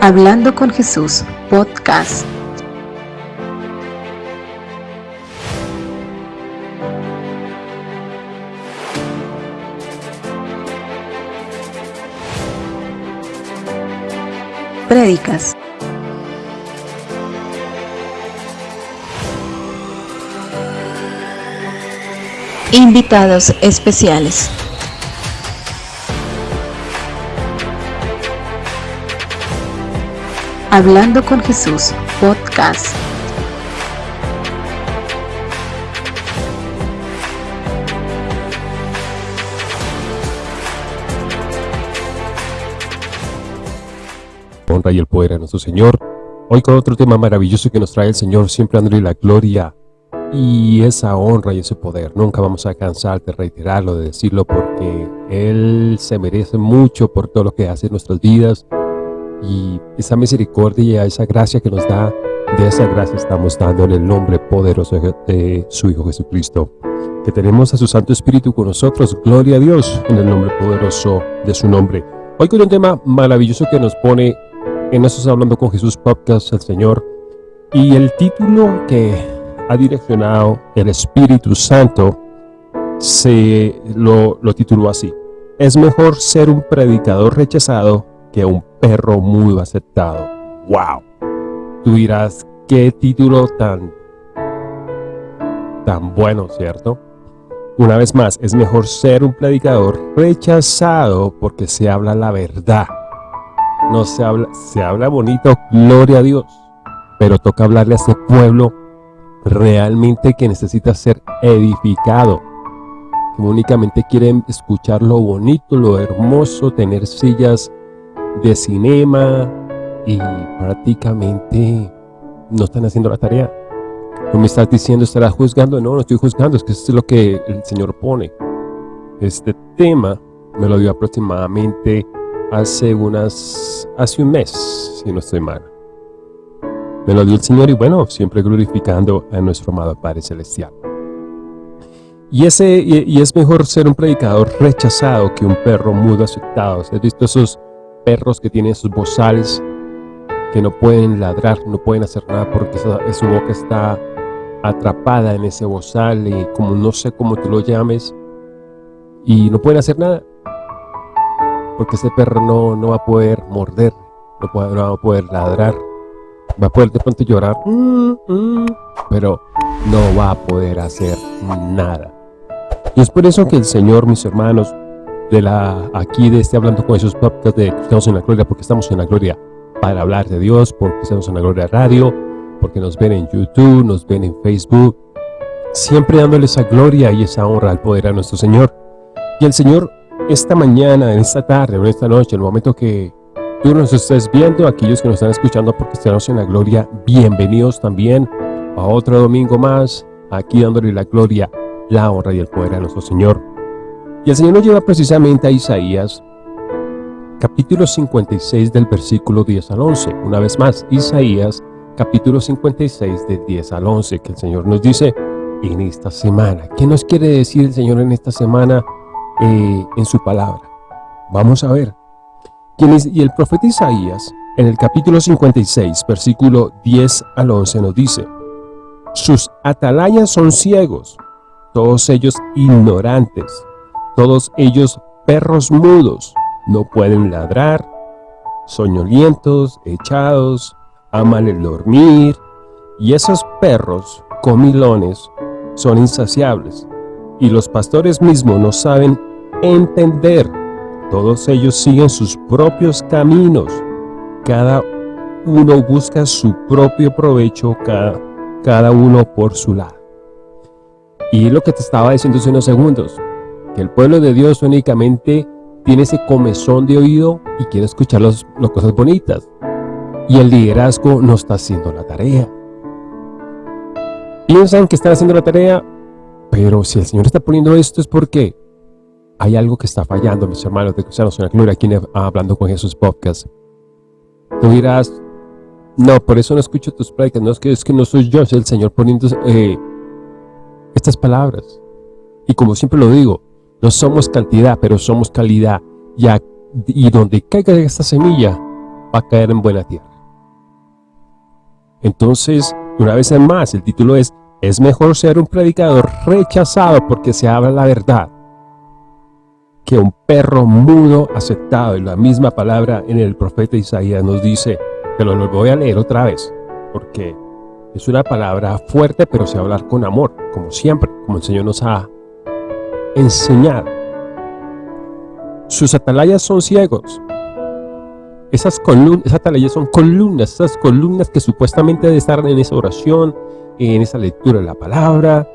Hablando con Jesús, podcast. Prédicas. Invitados especiales. Hablando con Jesús, podcast. Honra y el poder a nuestro Señor. Hoy con otro tema maravilloso que nos trae el Señor, siempre dándole la gloria y esa honra y ese poder. Nunca vamos a cansar de reiterarlo, de decirlo, porque Él se merece mucho por todo lo que hace en nuestras vidas y esa misericordia, esa gracia que nos da, de esa gracia estamos dando en el nombre poderoso de su Hijo Jesucristo. Que tenemos a su Santo Espíritu con nosotros, gloria a Dios, en el nombre poderoso de su nombre. Hoy con un tema maravilloso que nos pone en Nosotros Hablando con Jesús Podcast, el Señor, y el título que ha direccionado el Espíritu Santo se lo, lo tituló así. Es mejor ser un predicador rechazado que un perro muy aceptado. ¡Wow! Tú dirás, qué título tan, tan bueno, ¿cierto? Una vez más, es mejor ser un predicador rechazado porque se habla la verdad. No se habla, se habla bonito, gloria a Dios. Pero toca hablarle a ese pueblo realmente que necesita ser edificado. Que únicamente quieren escuchar lo bonito, lo hermoso, tener sillas de cinema y prácticamente no están haciendo la tarea. No me estás diciendo, estarás juzgando. No, no estoy juzgando, es que esto es lo que el Señor pone. Este tema me lo dio aproximadamente hace unas, hace un mes, si no estoy mal. Me lo dio el Señor y bueno, siempre glorificando a nuestro amado Padre Celestial. Y, ese, y, es mejor ser un predicador rechazado que un perro mudo aceptado. ¿Has visto esos perros que tienen sus bozales, que no pueden ladrar, no pueden hacer nada porque su boca está atrapada en ese bozal y como no sé cómo tú lo llames, y no pueden hacer nada. Porque ese perro no, no va a poder morder, no, va a poder ladrar, va a poder de pronto llorar, pero no va a poder hacer nada. Y es por eso que el Señor, mis hermanos, de la aquí de este Hablando con esos podcast de Estamos en la Gloria, porque estamos en la Gloria para hablar de Dios, porque estamos en la Gloria Radio, porque nos ven en YouTube, nos ven en Facebook, siempre dándole esa gloria y esa honra al poder a nuestro Señor. Y el Señor, esta mañana, en esta tarde, en esta noche, en el momento que tú nos estés viendo, aquellos que nos están escuchando porque estamos en la Gloria, bienvenidos también a otro domingo más, aquí dándole la gloria, la honra y el poder a nuestro Señor. Y el Señor nos lleva precisamente a Isaías, capítulo 56 del versículo 10 al 11. Una vez más, Isaías, capítulo 56 del 10 al 11, que el Señor nos dice en esta semana. ¿Qué nos quiere decir el Señor en esta semana eh, en su palabra? Vamos a ver. Y el profeta Isaías, en el capítulo 56, versículo 10 al 11, nos dice, Sus atalayas son ciegos, todos ellos ignorantes todos ellos perros mudos, no pueden ladrar, soñolientos, echados, aman el dormir, y esos perros comilones son insaciables, y los pastores mismos no saben entender. Todos ellos siguen sus propios caminos, cada uno busca su propio provecho, cada, cada uno por su lado. Y lo que te estaba diciendo hace unos segundos, que el pueblo de Dios únicamente tiene ese comezón de oído y quiere escuchar las cosas bonitas. Y el liderazgo no está haciendo la tarea. Piensan que están haciendo la tarea, pero si el Señor está poniendo esto es porque hay algo que está fallando, mis hermanos de Cristianos en la Gloria, aquí hablando con Jesús Podcast. Tú dirás, no, por eso no escucho tus prácticas, no es que, es que no soy yo, es el Señor poniendo eh, estas palabras. Y como siempre lo digo, no somos cantidad, pero somos calidad. Y, y donde caiga esta semilla, va a caer en buena tierra. Entonces, una vez más, el título es, es mejor ser un predicador rechazado porque se habla la verdad que un perro mudo aceptado. Y la misma palabra en el profeta Isaías nos dice, te lo voy a leer otra vez, porque es una palabra fuerte, pero se hablar con amor, como siempre, como el Señor nos ha enseñado. Sus atalayas son ciegos. Esas, columnas, esas atalayas son columnas, esas columnas que supuestamente deben estar en esa oración, en esa lectura de la palabra,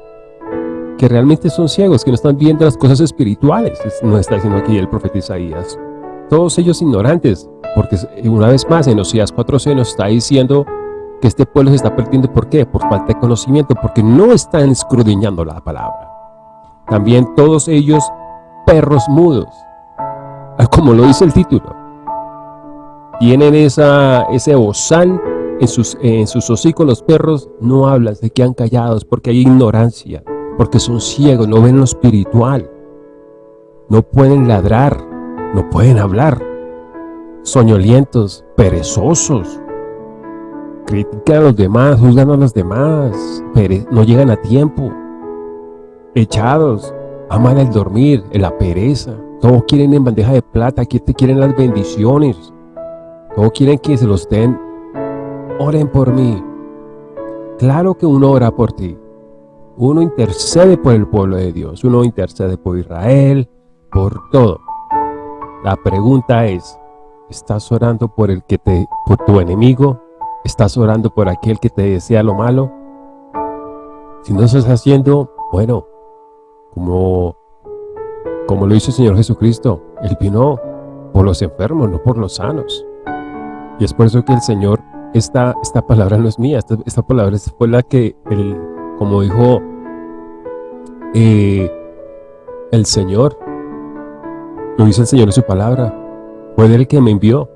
que realmente son ciegos, que no están viendo las cosas espirituales, nos está diciendo aquí el profeta Isaías. Todos ellos ignorantes, porque una vez más en Oseas 4.c nos está diciendo que este pueblo se está perdiendo, ¿por qué? Por falta de conocimiento, porque no están escudriñando la palabra. También todos ellos perros mudos, como lo dice el título. Tienen esa, ese bozal en sus, en sus hocicos, los perros no hablan, se quedan callados porque hay ignorancia, porque son ciegos, no ven lo espiritual. No pueden ladrar, no pueden hablar. Soñolientos, perezosos. Critican a los demás, juzgan a los demás, no llegan a tiempo. Echados, aman el dormir, la pereza. Todos quieren en bandeja de plata, quieren las bendiciones. Todos quieren que se los den. Oren por mí. Claro que uno ora por ti. Uno intercede por el pueblo de Dios. Uno intercede por Israel, por todo. La pregunta es, ¿estás orando por el que te, por tu enemigo? ¿Estás orando por aquel que te desea lo malo? Si no estás haciendo, bueno, como, como lo hizo el Señor Jesucristo, Él vino por los enfermos, no por los sanos. Y es por eso que el Señor, esta, esta palabra no es mía, esta, esta palabra fue la que, el, como dijo eh, el Señor, lo dice el Señor en su palabra, fue el que me envió.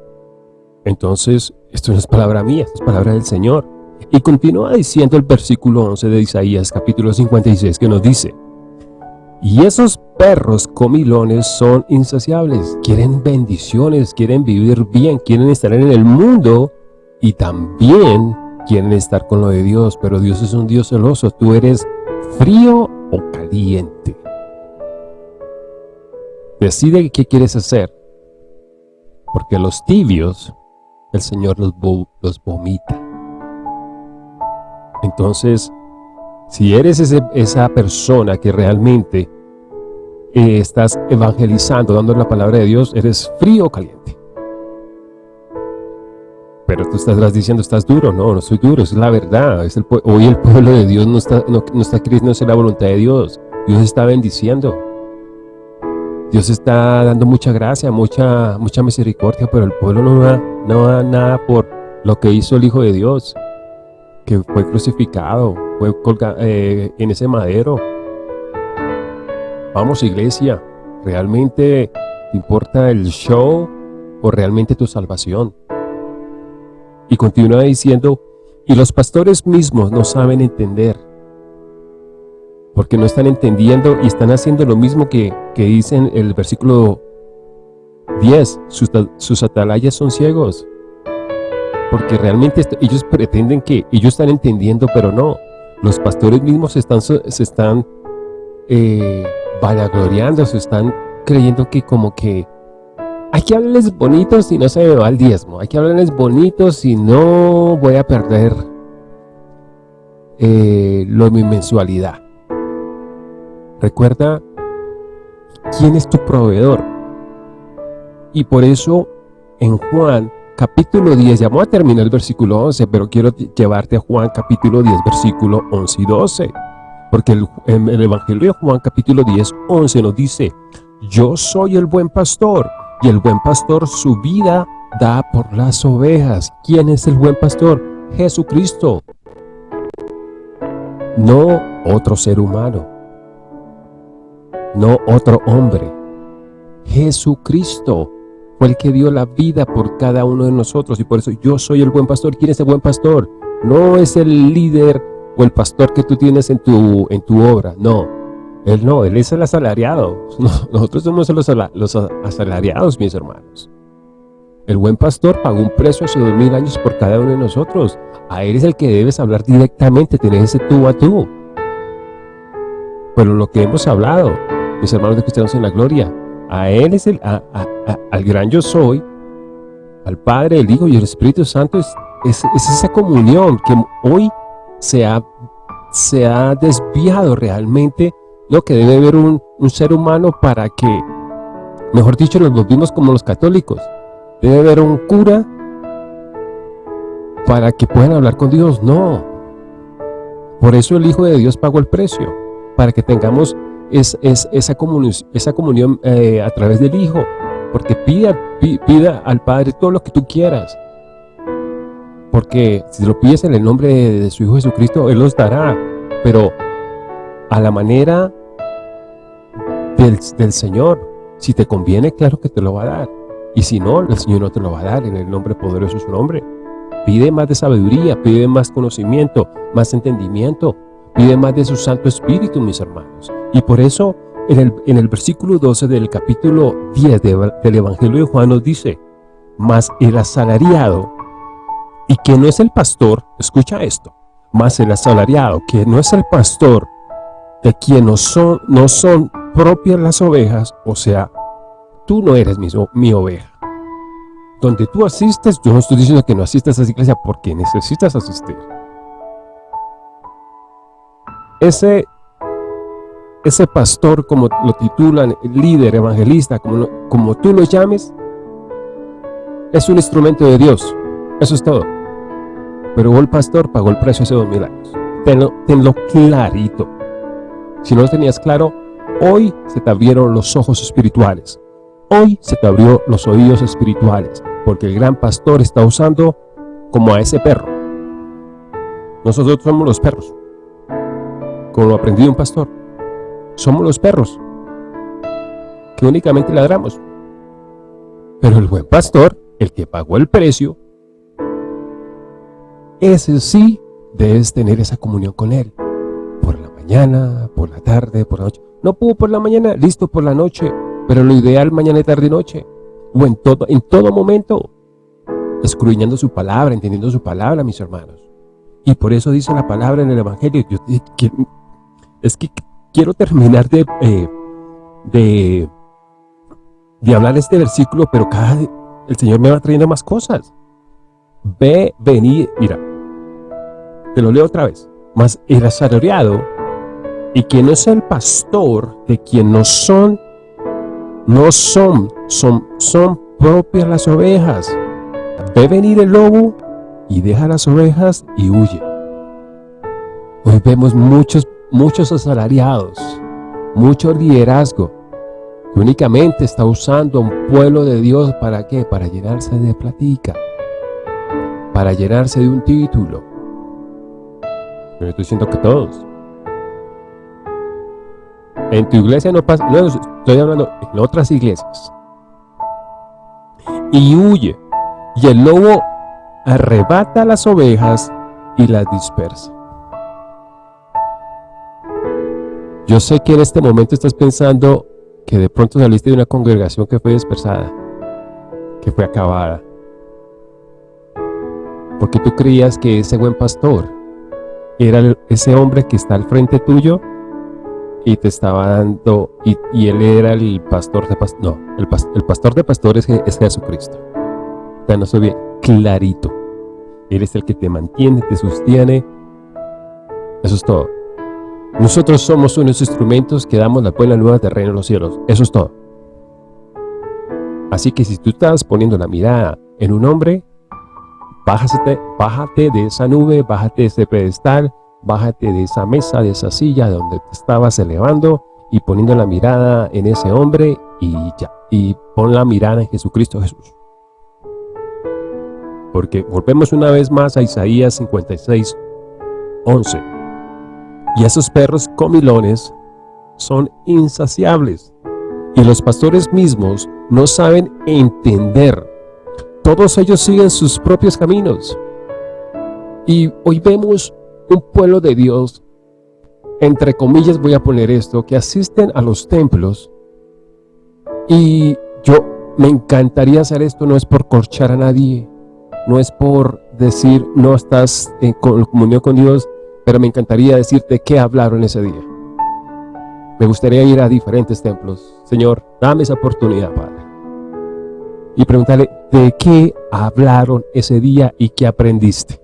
Entonces, esto no es palabra mía, esto es palabra del Señor. Y continúa diciendo el versículo 11 de Isaías, capítulo 56, que nos dice, y esos perros comilones son insaciables, quieren bendiciones, quieren vivir bien, quieren estar en el mundo y también quieren estar con lo de Dios, pero Dios es un Dios celoso, tú eres frío o caliente. Decide qué quieres hacer, porque los tibios el Señor los, los vomita. Entonces, si eres esa persona que realmente eh, estás evangelizando, dando la palabra de Dios, eres frío o caliente. Pero tú estás diciendo, estás duro. No, no soy duro, es la verdad. Hoy el pueblo de Dios no está, no, no está creyendo la voluntad de Dios. Dios está bendiciendo. Dios está dando mucha gracia, mucha, mucha misericordia, pero el pueblo no da, no da nada por lo que hizo el Hijo de Dios, que fue crucificado, fue colgado eh, en ese madero. Vamos iglesia, ¿realmente te importa el show o realmente tu salvación? Y continúa diciendo, y los pastores mismos no saben entender, porque no están entendiendo y están haciendo lo mismo que, que dice el versículo 10, sus, sus atalayas son ciegos, porque realmente ellos pretenden que ellos están entendiendo, pero no, los pastores mismos están, se están eh, vanagloriando, se están creyendo que como que hay que hablarles bonitos si no se me va el diezmo. Hay que hablarles bonitos si no voy a perder eh, lo, mi mensualidad. Recuerda quién es tu proveedor. Y por eso en Juan capítulo 10, ya voy a terminar el versículo 11, pero quiero llevarte a Juan capítulo 10, versículo 11 y 12. Porque el, en el Evangelio de Juan capítulo 10, 11 nos dice, yo soy el buen pastor y el buen pastor su vida da por las ovejas. ¿Quién es el buen pastor? Jesucristo. No otro ser humano. No otro hombre. Jesucristo fue el que dio la vida por cada uno de nosotros y por eso yo soy el buen pastor. ¿Quién es el buen pastor? No es el líder o el pastor que tú tienes en tu, en tu obra, no. Él no, Él es el asalariado. Nosotros somos los, asalariados, mis hermanos. El buen pastor pagó un precio hace dos mil años por cada uno de nosotros. A Él es el que debes hablar directamente, tener ese tú a tú. Pero lo que hemos hablado, mis hermanos de cristianos en la gloria, a Él es el, al gran yo soy, al Padre, el Hijo y el Espíritu Santo, es, esa comunión que hoy se ha, se ha desviado realmente lo que debe ver un, un ser humano para que, mejor dicho, nos volvimos como los católicos Debe haber un cura para que puedan hablar con Dios. No. Por eso el Hijo de Dios pagó el precio. Para que tengamos es, esa comunión, esa comunión eh, a través del Hijo. Porque pida, pida al Padre todo lo que tú quieras. Porque si lo pides en el nombre de, su Hijo Jesucristo, Él los dará. Pero a la manera del, del Señor. Si te conviene, claro que te lo va a dar. Y si no, el Señor no te lo va a dar en el nombre poderoso de su nombre. Pide más de sabiduría, pide más conocimiento, más entendimiento, pide más de su Santo Espíritu, mis hermanos. Y por eso, en el, en el versículo 12 del capítulo 10 del Evangelio de Juan nos dice, mas el asalariado, y que no es el pastor, escucha esto, mas el asalariado, que no es el pastor, de quien no son, no son propias las ovejas, o sea, tú no eres mi, mi oveja. Donde tú asistes, yo no estoy diciendo que no asistas a esa iglesia porque necesitas asistir. Ese, ese pastor, como lo titulan, líder, evangelista, como, como tú lo llames, es un instrumento de Dios. Eso es todo. Pero el pastor pagó el precio hace dos mil años. Tenlo, tenlo clarito. Si no lo tenías claro, hoy se te abrieron los ojos espirituales. Hoy se te abrió los oídos espirituales, porque el gran pastor está usando como a ese perro. Nosotros somos los perros, como lo aprendió un pastor. Somos los perros, que únicamente ladramos. Pero el buen pastor, el que pagó el precio, ese sí debes tener esa comunión con él. Por la mañana, por la tarde, por la noche. No pudo por la mañana, listo por la noche. Pero lo ideal mañana, tarde y noche, o en todo, en todo momento, escruñando su palabra, entendiendo su palabra, mis hermanos. Y por eso dice la palabra en el Evangelio. es que quiero terminar de, eh, de hablar este versículo, pero cada el Señor me va trayendo más cosas. Ve, vení, mira, te lo leo otra vez. Mas el asalariado y quien no es el pastor de quien no son no son, son, son propias las ovejas. Ve venir el lobo y deja las ovejas y huye. Hoy vemos muchos, muchos asalariados, mucho liderazgo, que únicamente está usando un pueblo de Dios para qué? Para llenarse de platica, para llenarse de un título. Pero estoy diciendo que todos. En tu iglesia no pasa, no, estoy hablando en otras iglesias. Y huye, y el lobo arrebata las ovejas y las dispersa. Yo sé que en este momento estás pensando que de pronto saliste de una congregación que fue dispersada, que fue acabada. Porque tú creías que ese buen pastor era ese hombre que está al frente tuyo y te estaba dando, y, él era el pastor de pastores, no, el, el, pastor de pastores es, Jesucristo. Ya no soy bien, clarito. Él es el que te mantiene, te sostiene. Eso es todo. Nosotros somos unos instrumentos que damos la buena nueva del reino de los cielos. Eso es todo. Así que si tú estás poniendo la mirada en un hombre, bájate, bájate de esa nube, bájate de ese pedestal, bájate de esa mesa, de esa silla de donde te estabas elevando y poniendo la mirada en ese hombre y ya, y pon la mirada en Jesucristo Jesús. Porque volvemos una vez más a Isaías 56, 11. Y esos perros comilones son insaciables, y los pastores mismos no saben entender. Todos ellos siguen sus propios caminos. Y hoy vemos un pueblo de Dios, entre comillas voy a poner esto, que asisten a los templos y yo, me encantaría hacer esto, no es por corchar a nadie, no es por decir no estás en comunión con Dios, pero me encantaría decirte qué hablaron ese día. Me gustaría ir a diferentes templos. Señor, dame esa oportunidad, Padre. Y preguntarle, ¿de qué hablaron ese día y qué aprendiste?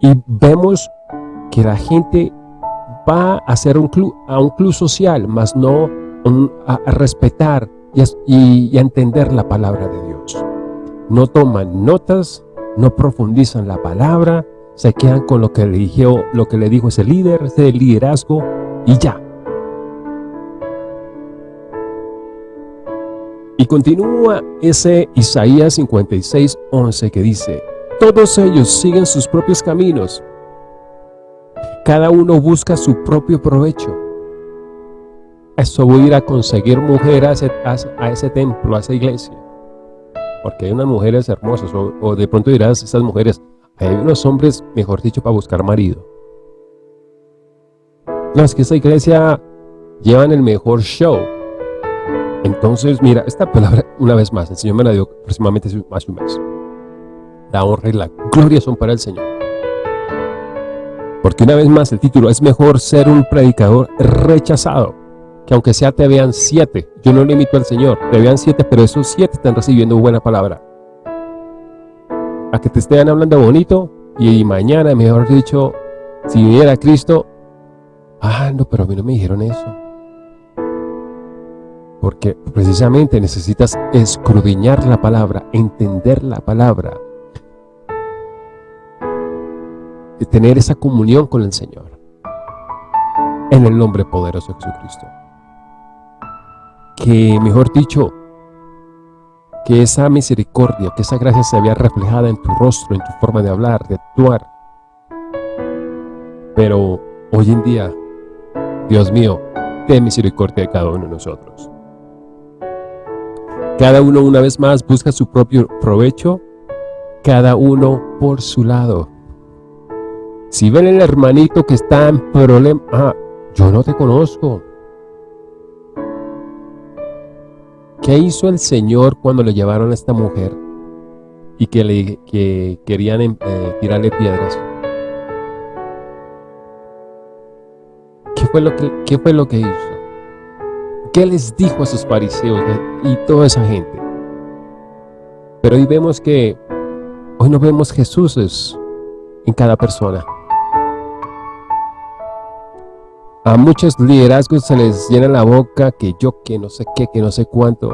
Y vemos que la gente va a hacer un club, a un club social, más no a, respetar y a, entender la palabra de Dios. No toman notas, no profundizan la palabra, se quedan con lo que le dijo, lo que le dijo ese líder, ese liderazgo y ya. Y continúa ese Isaías 56, 11 que dice, todos ellos siguen sus propios caminos, cada uno busca su propio provecho. Eso voy a ir a conseguir mujeres a ese, templo, a esa iglesia. Porque hay unas mujeres hermosas, o, de pronto dirás, esas mujeres, hay unos hombres, mejor dicho, para buscar marido. No, es que esa iglesia llevan el mejor show. Entonces, mira, esta palabra, una vez más, el Señor me la dio aproximadamente hace un mes. La honra y la gloria son para el Señor. Porque una vez más el título es mejor ser un predicador rechazado, que aunque sea te vean siete, yo no limito al Señor, te vean siete, pero esos siete están recibiendo buena palabra. A que te estén hablando bonito y mañana, mejor dicho, si viniera Cristo, ah, no, pero a mí no me dijeron eso. Porque precisamente necesitas escudriñar la palabra, entender la palabra, tener esa comunión con el Señor. En el nombre poderoso de Jesucristo. Que, mejor dicho, que esa misericordia, que esa gracia se vea reflejada en tu rostro, en tu forma de hablar, de actuar. Pero hoy en día, Dios mío, ten misericordia de cada uno de nosotros. Cada uno una vez más busca su propio provecho, cada uno por su lado. Si ven el hermanito que está en problema, ah, yo no te conozco. ¿Qué hizo el Señor cuando le llevaron a esta mujer y que, le, que querían eh, tirarle piedras? ¿Qué fue, lo que, ¿Qué fue lo que hizo? ¿Qué les dijo a sus fariseos y toda esa gente? Pero hoy vemos que, hoy no vemos Jesús en cada persona. A muchos liderazgos se les llena la boca que yo, que no sé qué, que no sé cuánto.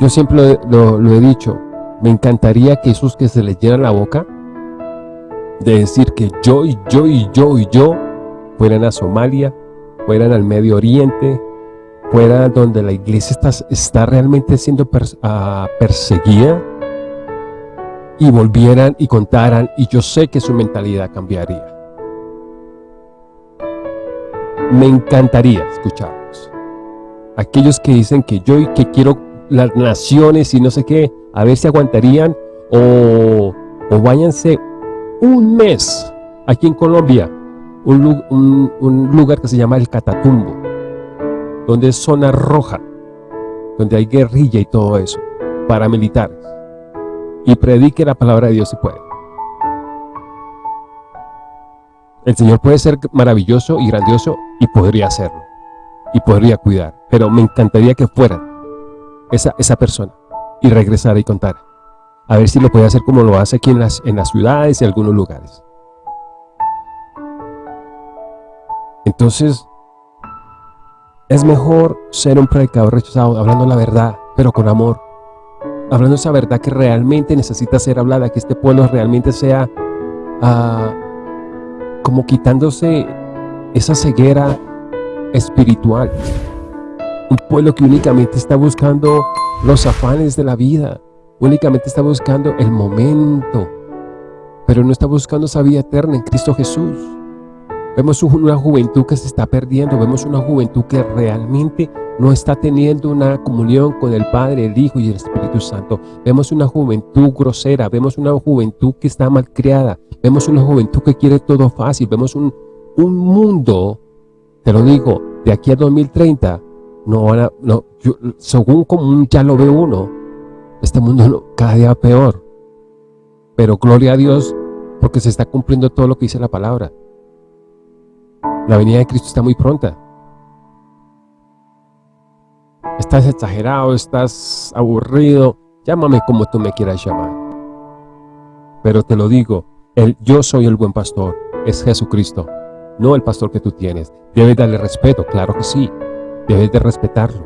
Yo siempre lo, he dicho, me encantaría que esos que se les llena la boca de decir que yo y yo y yo y yo fueran a Somalia, fueran al Medio Oriente, fueran donde la iglesia está, está realmente siendo ah, perseguida y volvieran y contaran y yo sé que su mentalidad cambiaría. Me encantaría escucharlos. Aquellos que dicen que yo y que quiero las naciones y no sé qué, a ver si aguantarían o, o váyanse un mes aquí en Colombia, un, un, lugar que se llama el Catatumbo, donde es zona roja, donde hay guerrilla y todo eso, paramilitares, y predique la palabra de Dios si puede. El Señor puede ser maravilloso y grandioso y podría hacerlo. Y podría cuidar. Pero me encantaría que fuera esa, esa persona y regresara y contara. A ver si lo puede hacer como lo hace aquí en las, en las ciudades y algunos lugares. Entonces, es mejor ser un predicador rechazado, hablando la verdad, pero con amor. Hablando esa verdad que realmente necesita ser hablada, que este pueblo realmente sea uh, como quitándose esa ceguera espiritual. Un pueblo que únicamente está buscando los afanes de la vida, únicamente está buscando el momento, pero no está buscando esa vida eterna en Cristo Jesús. Vemos una juventud que se está perdiendo, vemos una juventud que realmente no está teniendo una comunión con el Padre, el Hijo y el Espíritu Santo. Vemos una juventud grosera, vemos una juventud que está mal criada, vemos una juventud que quiere todo fácil, vemos un, un mundo, te lo digo, de aquí a 2030, no van no, según como ya lo ve uno, este mundo cada día peor. Pero gloria a Dios porque se está cumpliendo todo lo que dice la palabra. La venida de Cristo está muy pronta. Estás exagerado, estás aburrido, llámame como tú me quieras llamar. Pero te lo digo, el, yo soy el buen pastor, es Jesucristo, no el pastor que tú tienes. Debes darle respeto, claro que sí, debes de respetarlo.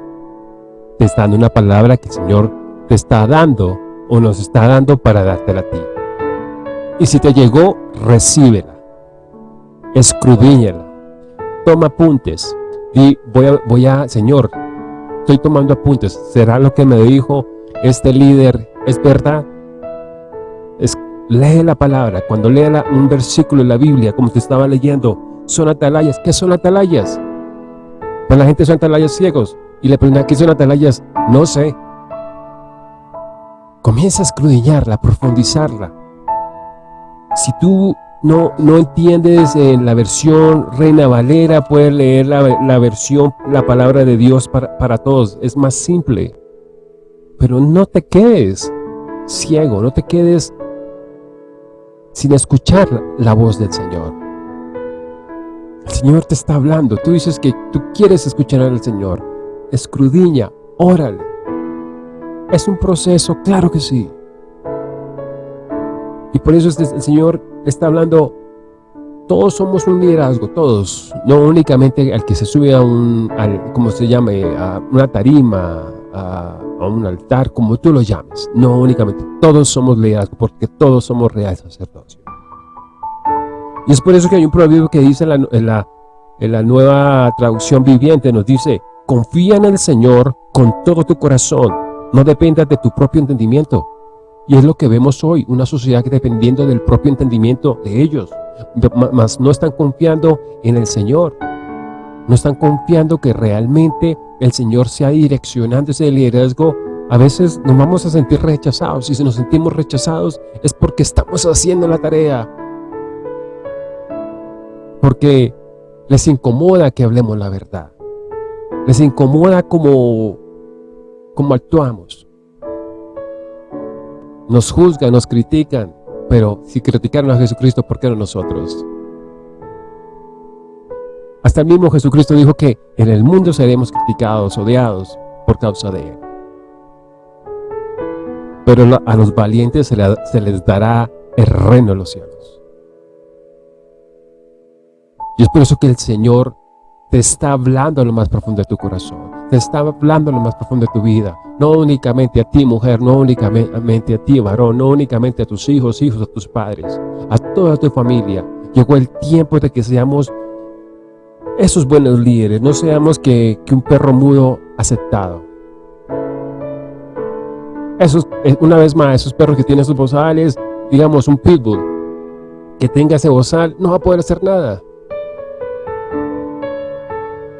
Te está dando una palabra que el Señor te está dando o nos está dando para dártela a ti. Y si te llegó, recíbela, escudriñala, toma apuntes, y voy a, voy a, Señor, estoy tomando apuntes, ¿será lo que me dijo este líder? ¿Es verdad? Lee la palabra, cuando lea un versículo en la Biblia, como te estaba leyendo, son atalayas, ¿qué son atalayas? Pues la gente son atalayas ciegos, y le preguntan, ¿qué son atalayas? No sé. Comienza a escudriñarla, profundizarla, si tú no, no entiendes en la versión Reina Valera, puedes leer la, versión, la palabra de Dios para, para todos. Es más simple. Pero no te quedes ciego, no te quedes sin escuchar la voz del Señor. El Señor te está hablando. Tú dices que tú quieres escuchar al Señor. Escrudiña, órale. Es un proceso, claro que sí. Y por eso el Señor está hablando, todos somos un liderazgo, todos, no únicamente al que se sube a un, se llame, a una tarima, a, un altar, como tú lo llames, no únicamente, todos somos liderazgo, porque todos somos reales sacerdocio. Y es por eso que hay un proverbio que dice en la, en la nueva traducción viviente, nos dice, confía en el Señor con todo tu corazón, no dependas de tu propio entendimiento, y es lo que vemos hoy, una sociedad que dependiendo del propio entendimiento de ellos, más no están confiando en el Señor. No están confiando que realmente el Señor sea direccionando ese liderazgo. A veces nos vamos a sentir rechazados y si nos sentimos rechazados es porque estamos haciendo la tarea. Porque les incomoda que hablemos la verdad. Les incomoda como, como actuamos. Nos juzgan, nos critican, pero si criticaron a Jesucristo, ¿por qué no nosotros? Hasta el mismo Jesucristo dijo que en el mundo seremos criticados, odiados por causa de Él. Pero a los valientes se, les dará el reino de los cielos. Y es por eso que el Señor te está hablando a lo más profundo de tu corazón. Te está hablando lo más profundo de tu vida. No únicamente a ti, mujer, no únicamente a ti, varón, no únicamente a tus hijos, hijos, a tus padres, a toda tu familia. Llegó el tiempo de que seamos esos buenos líderes, no seamos que, un perro mudo aceptado. Esos, eh, una vez más, esos perros que tienen sus bozales, digamos un pitbull, que tenga ese bozal, no va a poder hacer nada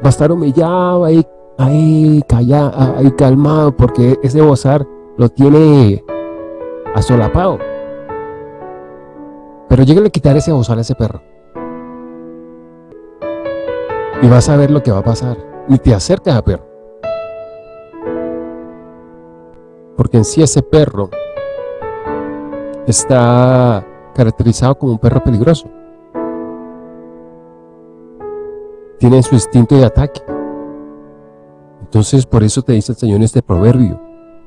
va a estar humillado ahí, ahí, callado, ahí calmado, porque ese bozar lo tiene asolapado. Pero llega a quitar ese bozar a ese perro. Y vas a ver lo que va a pasar. Y te acercas a perro. Porque en sí ese perro está caracterizado como un perro peligroso tienen su instinto de ataque. Entonces por eso te dice el Señor en este proverbio,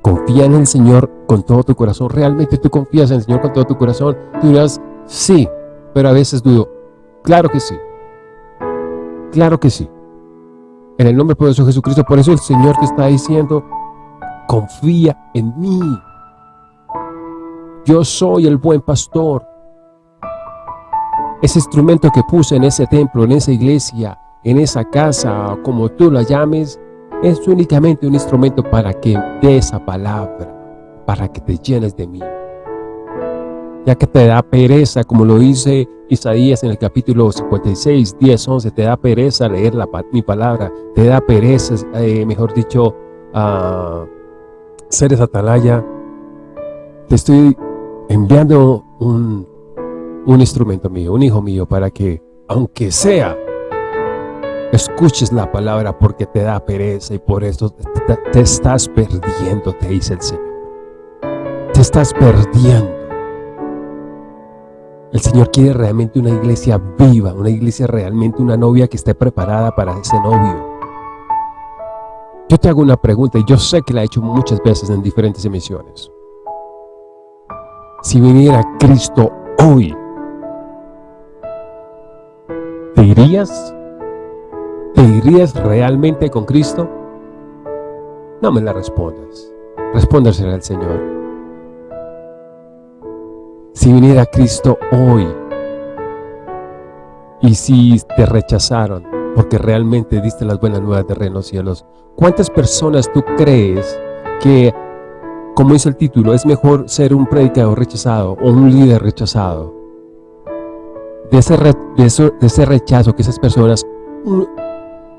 confía en el Señor con todo tu corazón. ¿Realmente tú confías en el Señor con todo tu corazón? Tú dirás, sí, pero a veces dudo, claro que sí, claro que sí. En el nombre poderoso de Jesucristo, por eso el Señor te está diciendo, confía en mí. Yo soy el buen pastor. Ese instrumento que puse en ese templo, en esa iglesia, en esa casa, como tú la llames, es únicamente un instrumento para que dé esa palabra, para que te llenes de mí. Ya que te da pereza, como lo dice Isaías en el capítulo 56, 10, 11, te da pereza leer la, mi palabra, te da pereza, eh, mejor dicho, uh, ser esa atalaya, te estoy enviando un, un instrumento mío, un hijo mío, para que, aunque sea escuches la palabra porque te da pereza y por eso te, estás perdiendo, te dice el Señor. Te estás perdiendo. El Señor quiere realmente una iglesia viva, una iglesia realmente, una novia que esté preparada para ese novio. Yo te hago una pregunta y yo sé que la he hecho muchas veces en diferentes emisiones. Si viniera Cristo hoy, ¿te irías? ¿Te irías realmente con Cristo? No me la respondas. Respóndasela al Señor. Si viniera Cristo hoy y si te rechazaron porque realmente diste las buenas nuevas de reino cielos, ¿cuántas personas tú crees que, como dice el título, es mejor ser un predicador rechazado o un líder rechazado? De ese, de, ese rechazo que esas personas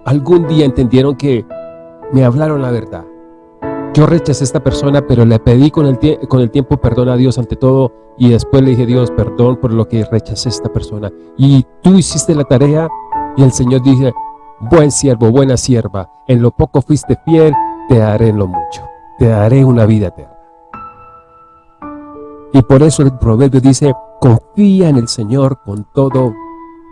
algún día entendieron que me hablaron la verdad yo rechacé a esta persona, pero le pedí con el, con el tiempo perdón a Dios ante todo y después le dije, Dios, perdón por lo que rechacé a esta persona. Y tú hiciste la tarea y el Señor dice, buen siervo, buena sierva, en lo poco fuiste fiel, te daré en lo mucho, te daré una vida eterna. Y por eso el proverbio dice, confía en el Señor con todo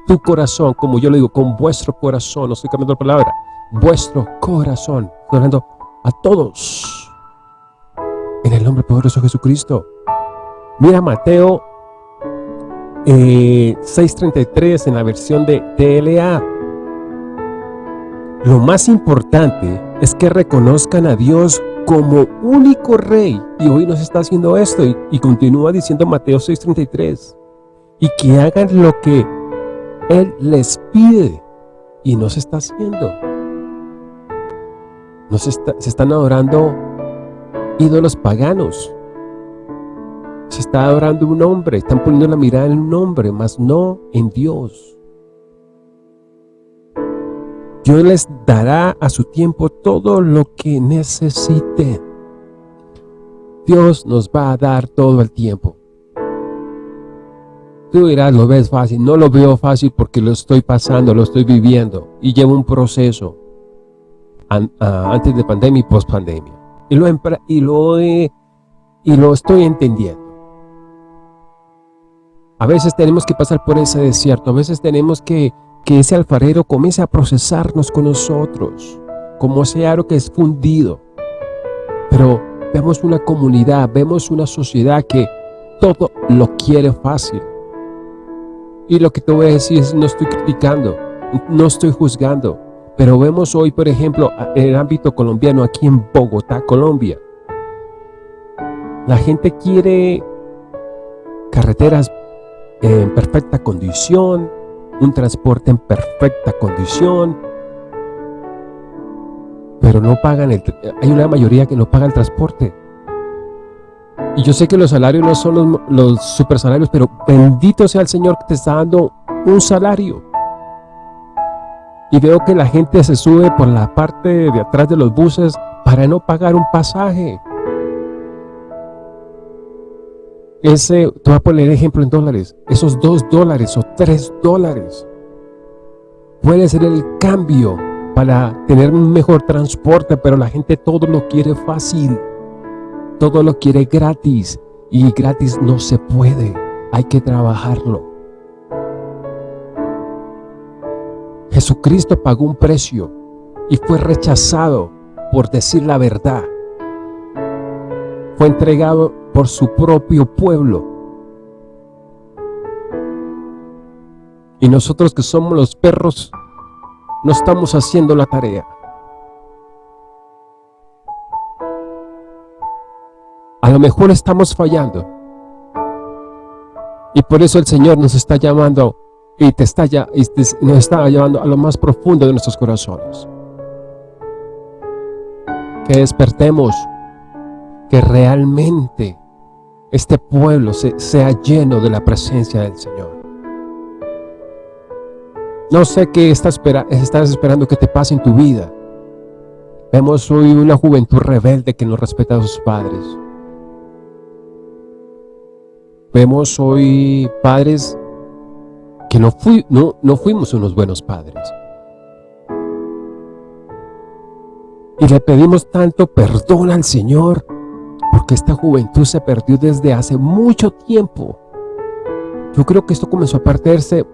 tu corazón, como yo le digo, con vuestro corazón, no estoy cambiando la palabra, vuestro corazón, hablando a todos. En el nombre poderoso de Jesucristo. Mira Mateo 6.33 eh, en la versión de TLA. Lo más importante es que reconozcan a Dios como único rey. Y hoy nos está haciendo esto y continúa diciendo Mateo 6.33. Y que hagan lo que Él les pide y no se está haciendo se, están adorando ídolos paganos. Se está adorando un hombre, están poniendo la mirada en un hombre, mas no en Dios. Dios les dará a su tiempo todo lo que necesite. Dios nos va a dar todo el tiempo. Tú dirás, lo ves fácil. No lo veo fácil porque lo estoy pasando, lo estoy viviendo y llevo un proceso. Ah, antes de pandemia y post pandemia. Y lo, y, lo y lo estoy entendiendo. A veces tenemos que pasar por ese desierto, a veces tenemos que que ese alfarero comience a procesarnos con nosotros, como ese aro que es fundido. Pero vemos una comunidad, vemos una sociedad que todo lo quiere fácil. Y lo que te voy a decir es, no estoy criticando, no estoy juzgando, pero vemos hoy, por ejemplo, en el ámbito colombiano, aquí en Bogotá, Colombia, la gente quiere carreteras en perfecta condición, un transporte en perfecta condición, pero no pagan el, hay una mayoría que no paga el transporte. Y yo sé que los salarios no son los, super salarios, pero bendito sea el Señor que te está dando un salario. Y veo que la gente se sube por la parte de atrás de los buses para no pagar un pasaje. Ese, te voy a poner ejemplo en dólares, esos dos dólares o tres dólares puede ser el cambio para tener un mejor transporte, pero la gente todo lo quiere fácil, todo lo quiere gratis y gratis no se puede, hay que trabajarlo. Jesucristo pagó un precio y fue rechazado por decir la verdad. Fue entregado por su propio pueblo. Y nosotros que somos los perros, no estamos haciendo la tarea. A lo mejor estamos fallando. Y por eso el Señor nos está llamando y te está ya, nos está llevando a lo más profundo de nuestros corazones. Que despertemos, que realmente este pueblo sea lleno de la presencia del Señor. No sé qué estás, estás esperando que te pase en tu vida. Vemos hoy una juventud rebelde que no respeta a sus padres. Vemos hoy padres que no, fui, no, no fuimos unos buenos padres. Y le pedimos tanto perdón al Señor porque esta juventud se perdió desde hace mucho tiempo. Yo creo que esto comenzó a perderse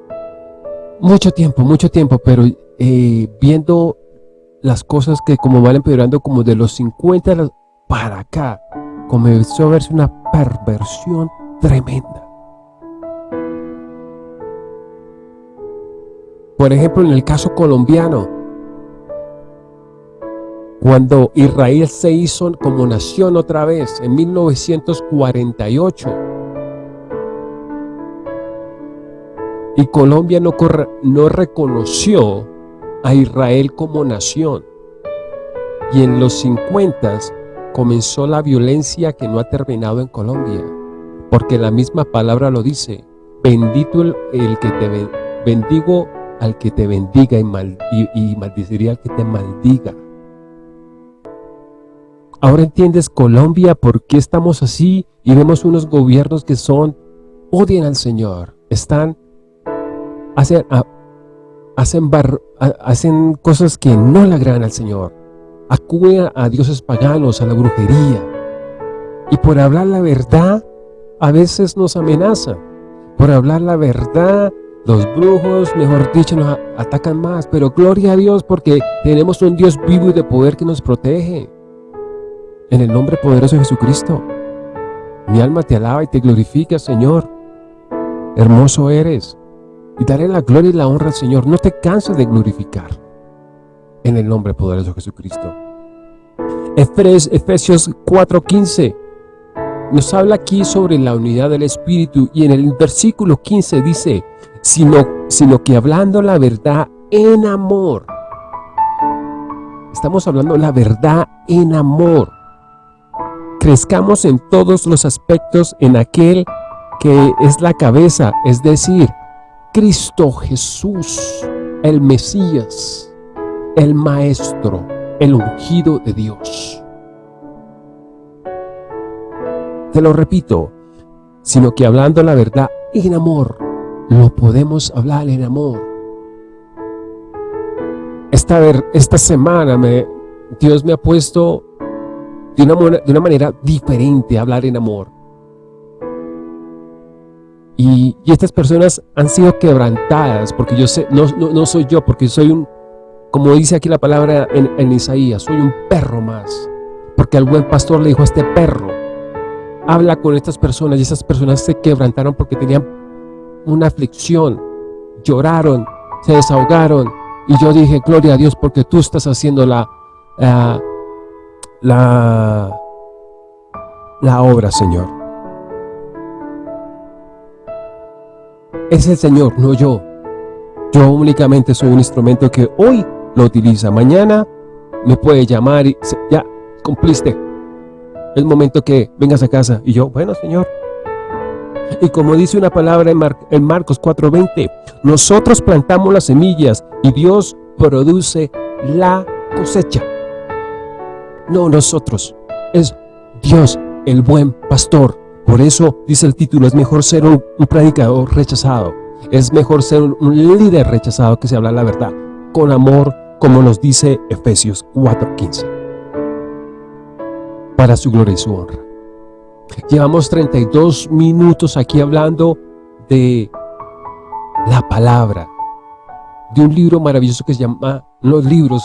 mucho tiempo, mucho tiempo, pero eh, viendo las cosas que como van empeorando como de los 50 para acá, comenzó a verse una perversión tremenda. Por ejemplo, en el caso colombiano, cuando Israel se hizo como nación otra vez en 1948 y Colombia no, no reconoció a Israel como nación y en los 50 comenzó la violencia que no ha terminado en Colombia porque la misma palabra lo dice bendito el, que te bendigo al que te bendiga y, y, maldiciría al que te maldiga. Ahora entiendes Colombia por qué estamos así y vemos unos gobiernos que son, odian al Señor, están, hacen, hacen, hacen cosas que no le agradan al Señor, acuden a dioses paganos, a la brujería, y por hablar la verdad a veces nos amenazan, por hablar la verdad los brujos, mejor dicho, nos atacan más, pero gloria a Dios porque tenemos un Dios vivo y de poder que nos protege. En el nombre poderoso de Jesucristo. Mi alma te alaba y te glorifica, Señor. Hermoso eres. Y daré la gloria y la honra al Señor. No te canses de glorificar. En el nombre poderoso de Jesucristo. Efesios 4.15 nos habla aquí sobre la unidad del Espíritu y en el versículo 15 dice sino, sino que hablando la verdad en amor. Estamos hablando la verdad en amor. Crezcamos en todos los aspectos en aquel que es la cabeza, es decir, Cristo Jesús, el Mesías, el Maestro, el ungido de Dios. Te lo repito, sino que hablando la verdad en amor, lo podemos hablar en amor. Esta, esta semana Dios me ha puesto de una, manera diferente a hablar en amor. Y, estas personas han sido quebrantadas porque yo sé, no, no, soy yo, porque soy un, como dice aquí la palabra en, en Isaías, soy un perro más. Porque al buen pastor le dijo a este perro, habla con estas personas y esas personas se quebrantaron porque tenían una aflicción, lloraron, se desahogaron y yo dije, gloria a Dios porque tú estás haciendo la, la, la obra, Señor. Es el Señor, no yo. Yo únicamente soy un instrumento que hoy lo utiliza. Mañana me puede llamar y ya, cumpliste. El momento que vengas a casa. Y yo, bueno, Señor, y como dice una palabra en, Marcos 4.20, nosotros plantamos las semillas y Dios produce la cosecha. No nosotros, es Dios el buen pastor. Por eso dice el título, es mejor ser un, predicador rechazado. Es mejor ser un, un líder rechazado que se habla la verdad, con amor, como nos dice Efesios 4.15. Para su gloria y su honra. Llevamos 32 minutos aquí hablando de la palabra, de un libro maravilloso que se llama Los Libros,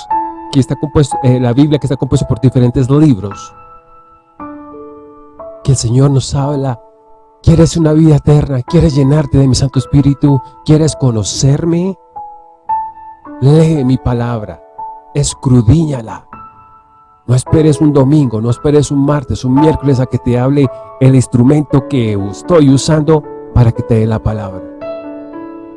que está compuesto, eh, la Biblia que está compuesto por diferentes libros. Que el Señor nos habla, ¿quieres una vida eterna? ¿Quieres llenarte de mi Santo Espíritu? ¿Quieres conocerme? Lee mi palabra, escrudíñala no esperes un domingo, no esperes un martes, un miércoles a que te hable el instrumento que estoy usando para que te dé la palabra.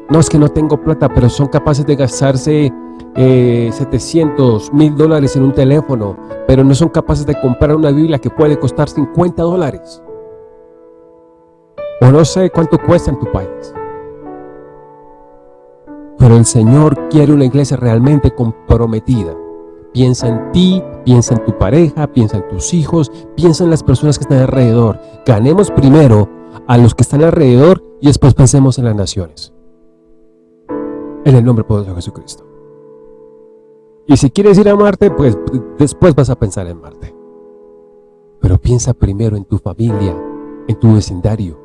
No es que no tengo plata, pero son capaces de gastarse 700, eh, mil dólares en un teléfono, pero no son capaces de comprar una Biblia que puede costar 50 dólares. O no sé cuánto cuesta en tu país. Pero el Señor quiere una iglesia realmente comprometida. Piensa en ti, piensa en tu pareja, piensa en tus hijos, piensa en las personas que están alrededor. Ganemos primero a los que están alrededor y después pensemos en las naciones. En el nombre poderoso de Jesucristo. Y si quieres ir a Marte, pues después vas a pensar en Marte. Pero piensa primero en tu familia, en tu vecindario.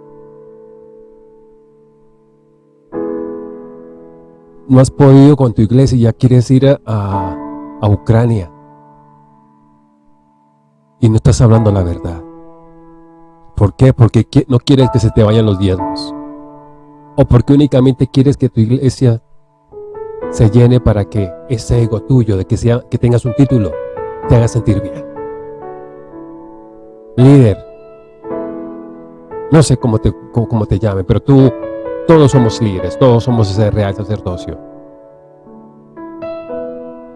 No has podido con tu iglesia y ya quieres ir a, a Ucrania. Y no estás hablando la verdad. ¿Por qué? Porque no quieres que se te vayan los diezmos. O porque únicamente quieres que tu iglesia se llene para que ese ego tuyo de que, sea, que tengas un título te haga sentir bien. Líder, no sé cómo te, cómo, te llame, pero tú, todos somos líderes, todos somos ese real sacerdocio.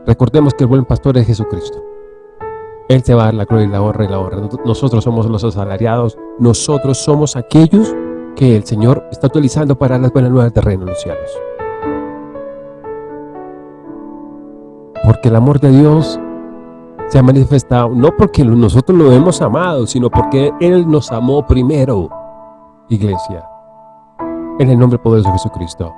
Recordemos que el buen pastor es Jesucristo. Él se va a dar la gloria y la honra y la honra. Nosotros somos los asalariados, nosotros somos aquellos que el Señor está utilizando para las buenas nuevas reino de los cielos. Porque el amor de Dios se ha manifestado no porque nosotros lo hemos amado, sino porque Él nos amó primero, iglesia. En el nombre poderoso de Jesucristo.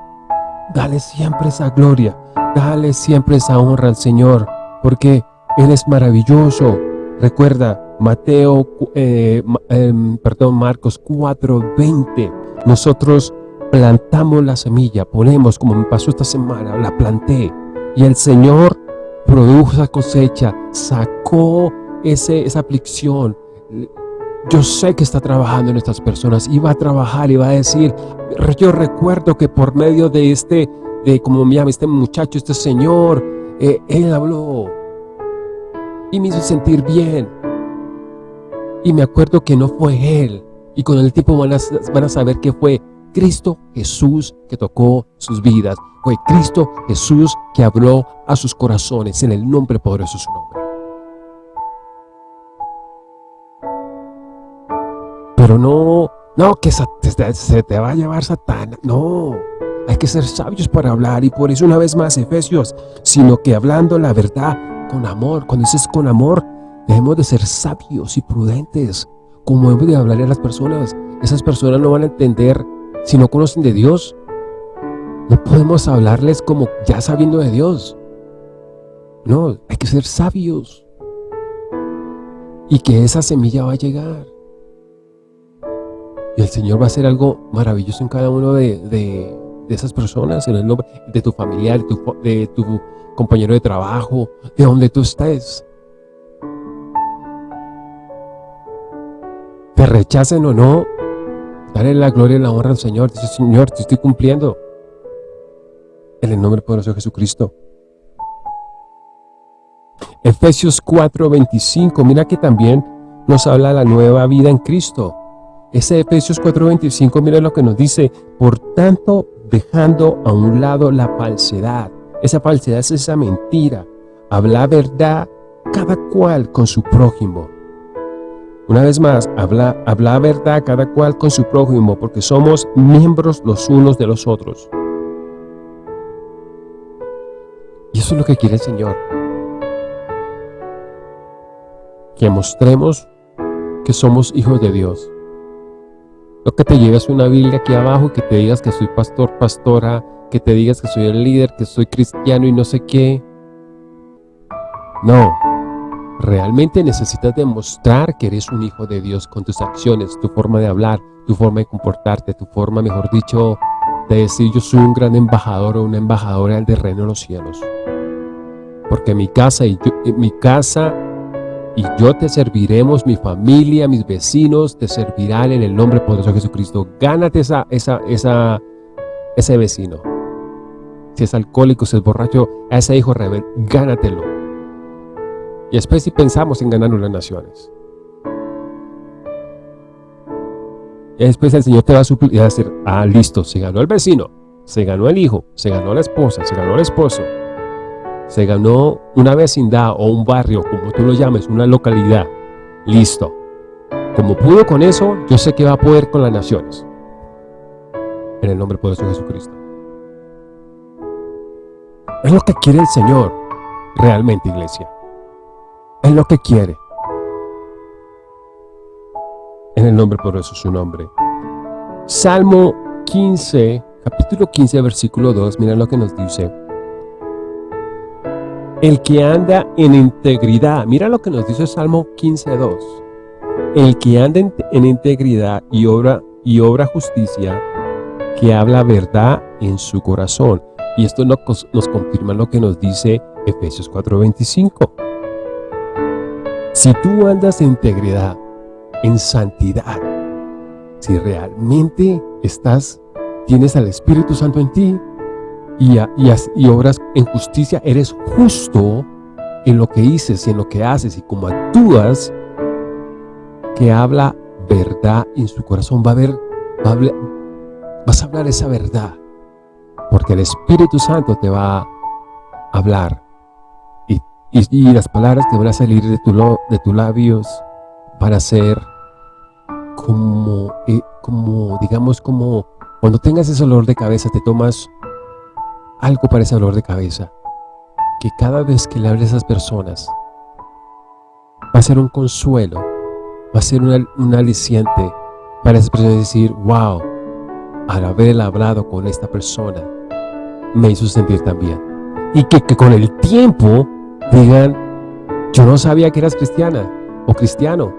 Dale siempre esa gloria, dale siempre esa honra al Señor, porque Él es maravilloso. Recuerda, Mateo, eh, em, perdón, Marcos 4:20. Nosotros plantamos la semilla, ponemos, como me pasó esta semana, la planté. Y el Señor produjo esa cosecha, sacó ese, esa aflicción. Yo sé que está trabajando en estas personas y va a trabajar y va a decir, yo recuerdo que por medio de este, de como me llama este muchacho, este señor, eh, él habló y me hizo sentir bien. Y me acuerdo que no fue él. Y con el tiempo van a, van a saber que fue Cristo Jesús que tocó sus vidas. Fue Cristo Jesús que habló a sus corazones en el nombre poderoso de su nombre. Pero no, no, que se te va a llevar Satán. No, hay que ser sabios para hablar y por eso una vez más Efesios, sino que hablando la verdad con amor. Cuando dices con amor, debemos de ser sabios y prudentes. Como hemos de hablar a las personas. Esas personas no van a entender si no conocen de Dios, no podemos hablarles como ya sabiendo de Dios. No, hay que ser sabios. Y que esa semilla va a llegar. Y el Señor va a hacer algo maravilloso en cada uno de, esas personas, en el nombre de tu familiar, de tu, de tu compañero de trabajo, de donde tú estés. Te rechacen o no, Dale la gloria y la honra al Señor. Dice, Señor, te estoy cumpliendo. En el nombre poderoso de Jesucristo. Efesios 4:25, mira que también nos habla la nueva vida en Cristo. Ese Efesios 4:25, mira lo que nos dice, por tanto, dejando a un lado la falsedad. Esa falsedad es esa mentira. Habla verdad cada cual con su prójimo una vez más, habla, habla verdad cada cual con su prójimo, porque somos miembros los unos de los otros. Y eso es lo que quiere el Señor. Que mostremos que somos hijos de Dios. No que te lleves una Biblia aquí abajo y que te digas que soy pastor, pastora, que te digas que soy el líder, que soy cristiano y no sé qué. No, Realmente necesitas demostrar que eres un hijo de Dios con tus acciones, tu forma de hablar, tu forma de comportarte, tu forma, mejor dicho, de decir yo soy un gran embajador o una embajadora del reino de los cielos. Porque mi casa y yo, mi casa y yo te serviremos, mi familia, mis vecinos te servirán en el nombre poderoso de Jesucristo. Gánate esa, esa, esa, ese vecino. Si es alcohólico, si es borracho, a ese hijo rebelde, gánatelo. Y después si pensamos en ganar las naciones. Y después el Señor te va a suplir y va a decir, ah, listo, se ganó el vecino, se ganó el hijo, se ganó la esposa, se ganó el esposo, se ganó una vecindad o un barrio, como tú lo llames, una localidad. Listo. Como pudo con eso, yo sé que va a poder con las naciones. En el nombre poderoso de Jesucristo. Es lo que quiere el Señor, realmente, iglesia. Es lo que quiere. En el nombre por eso su nombre. Salmo 15, capítulo 15, versículo 2, mira lo que nos dice. El que anda en integridad. Mira lo que nos dice Salmo 15.2. El que anda en, integridad y obra, y obra justicia, que habla verdad en su corazón. Y esto nos, nos confirma lo que nos dice Efesios 4.25. Si tú andas en integridad, en santidad, si realmente estás, tienes al Espíritu Santo en ti y, y, obras en justicia, eres justo en lo que dices y en lo que haces y como actúas, que habla verdad en su corazón, va a haber, vas a hablar esa verdad, porque el Espíritu Santo te va a hablar. Y, las palabras que van a salir de, tu, de tus labios van a ser como, eh, como, digamos, como cuando tengas ese dolor de cabeza, te tomas algo para ese dolor de cabeza, que cada vez que le hables a esas personas, va a ser un consuelo, va a ser un, aliciente para esas personas decir, wow, al haber hablado con esta persona, me hizo sentir también. Y que, que con el tiempo digan, yo no sabía que eras cristiana o cristiano,